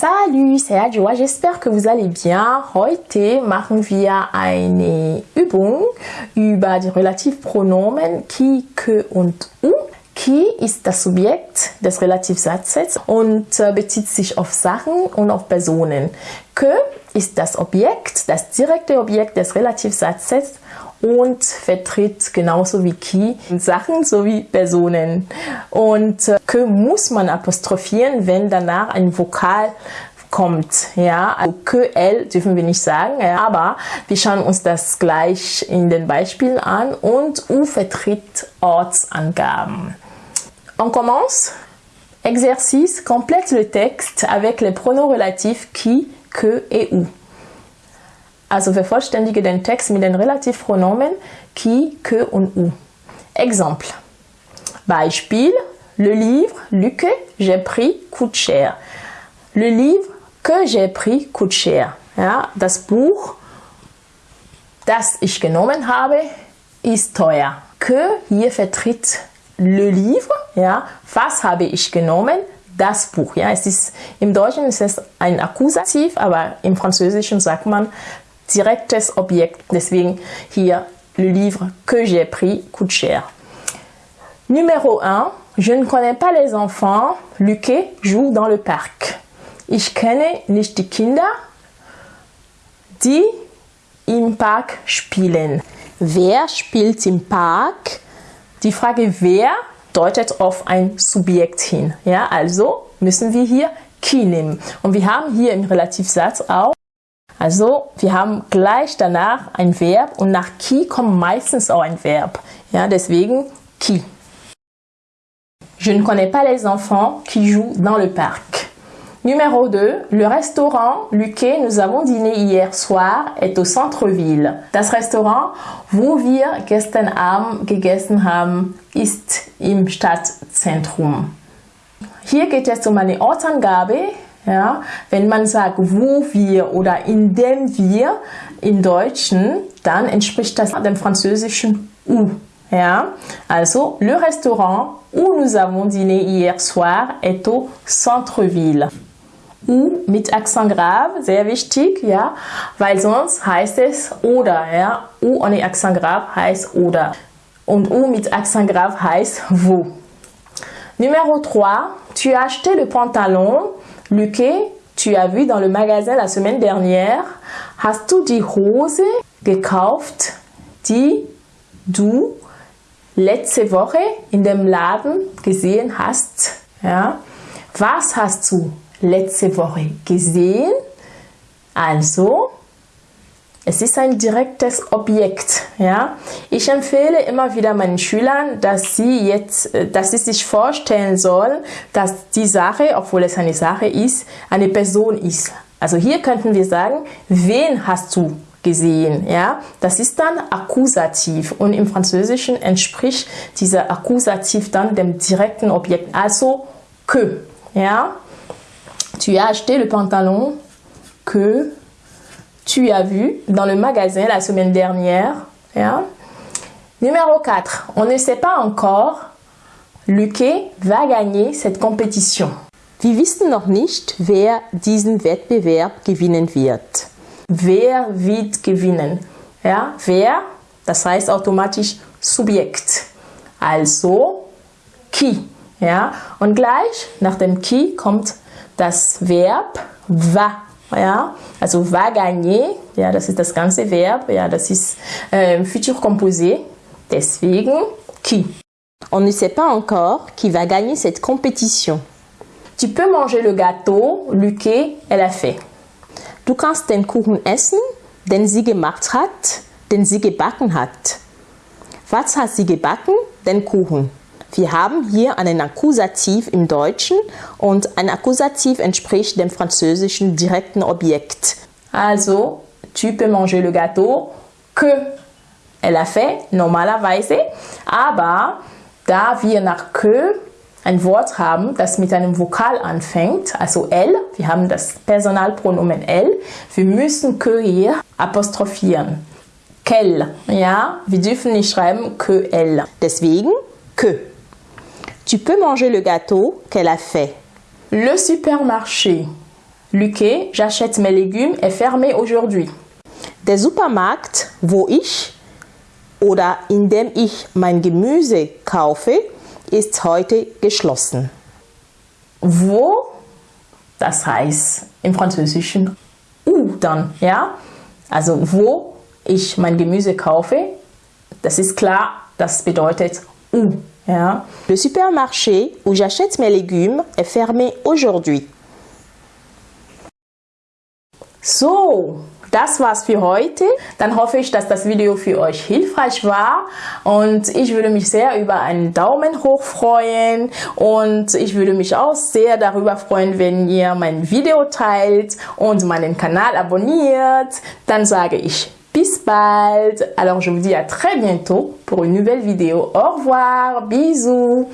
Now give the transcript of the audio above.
Salut, c'est Adjoa, j'espère que vous allez bien. Heute machen wir eine Übung über die Relativpronomen qui, que und u. Qui ist das Subjekt des Relativsatzes und äh, bezieht sich auf Sachen und auf Personen. Que ist das Objekt, das direkte Objekt des Relativsatzes und vertritt genauso wie qui Sachen sowie Personen. Und äh, que muss man apostrophieren, wenn danach ein Vokal kommt. Ja, also elle dürfen wir nicht sagen, ja, aber wir schauen uns das gleich in den Beispielen an und u vertritt Ortsangaben. On commence. Exercice, complète le texte avec les pronoms relatifs qui, que et où. Also vervollständige den Text mit den Relativpronomen qui, que und où. Exemple. Beispiel. Le livre, Luc, j'ai pris, coûte cher. Le livre que j'ai pris coûte cher. Ja, das Buch, das ich genommen habe, ist teuer. Que hier vertritt le livre, ja, was habe ich genommen? Das Buch, ja, es ist, im Deutschen ist es ein Akkusativ, aber im Französischen sagt man direktes Objekt, deswegen hier le livre que j'ai pris coûte cher. Numéro 1, je ne connais pas les enfants, Luque joue dans le parc. Ich kenne nicht die Kinder, die im Park spielen. Wer spielt im Park? Die Frage wer deutet auf ein Subjekt hin. Ja, also müssen wir hier qui nehmen. Und wir haben hier im Relativsatz auch, also wir haben gleich danach ein Verb und nach qui kommt meistens auch ein Verb. Ja, deswegen qui. Je ne connais pas les enfants qui jouent dans le parc. Numéro 2, le restaurant Luque, nous avons dîné hier soir, est au Centre-Ville. Das Restaurant, wo wir gestern Abend gegessen haben, ist im Stadtzentrum. Hier geht es um eine Ortsangabe. Ja, wenn man sagt, wo wir oder in dem wir im Deutschen, dann entspricht das dem französischen où. Ja, also, le restaurant où nous avons dîné hier soir est au Centre-Ville. U mit Akzent grave, sehr wichtig, ja, weil sonst heißt es oder, ja. U ohne Akzent grave heißt oder. Und U mit Akzent grave heißt wo. Numéro 3, tu as acheté le pantalon, Luque, tu as vu dans le magasin la semaine dernière. Hast du die Hose gekauft, die du letzte Woche in dem Laden gesehen hast? Ja. Was hast du letzte Woche gesehen? Also, es ist ein direktes Objekt. Ja? Ich empfehle immer wieder meinen Schülern, dass sie, jetzt, dass sie sich vorstellen sollen, dass die Sache, obwohl es eine Sache ist, eine Person ist. Also hier könnten wir sagen, wen hast du gesehen? Ja? Das ist dann Akkusativ und im Französischen entspricht dieser Akkusativ dann dem direkten Objekt, also que. Ja? Tu as acheté le pantalon que tu as vu dans le magasin la semaine dernière. Ja? Numéro 4. On ne sait pas encore, Luque va gagner cette compétition. Wir wissen noch nicht, wer diesen Wettbewerb gewinnen wird. Wer wird gewinnen? Ja, wer, das heißt automatisch Subjekt. Also qui? Ja, und gleich nach dem qui kommt das Verb va. Ja, also va gagner, ja, das ist das ganze Verb, ja, das ist äh, Futur Composé, deswegen qui. On ne sait pas encore qui va gagner cette compétition. Tu peux manger le gâteau, Luque, elle a fait. Du kannst den Kuchen essen, den sie gemacht hat, den sie gebacken hat. Was hat sie gebacken? Den Kuchen. Wir haben hier einen Akkusativ im Deutschen und ein Akkusativ entspricht dem französischen direkten Objekt. Also, tu peux manger le gâteau que elle a fait, normalerweise. Aber da wir nach que ein Wort haben, das mit einem Vokal anfängt, also elle, wir haben das Personalpronomen elle, wir müssen que hier apostrophieren. Quelle, ja, wir dürfen nicht schreiben que elle. Deswegen que. Tu peux manger le gâteau qu'elle a fait. Le supermarché. Lücke, j'achète mes légumes est fermé aujourd'hui. Der Supermarkt, wo ich oder in dem ich mein Gemüse kaufe, ist heute geschlossen. Wo, das heißt im Französischen où dann, ja? Also wo ich mein Gemüse kaufe, das ist klar, das bedeutet où, ja? Le supermarché où j'achète mes légumes est fermé aujourd'hui. So, das war's für heute. Dann hoffe ich, dass das Video für euch hilfreich war und ich würde mich sehr über einen Daumen hoch freuen und ich würde mich auch sehr darüber freuen, wenn ihr mein Video teilt und meinen Kanal abonniert. Dann sage ich Alors je vous dis à très bientôt pour une nouvelle vidéo. Au revoir, bisous.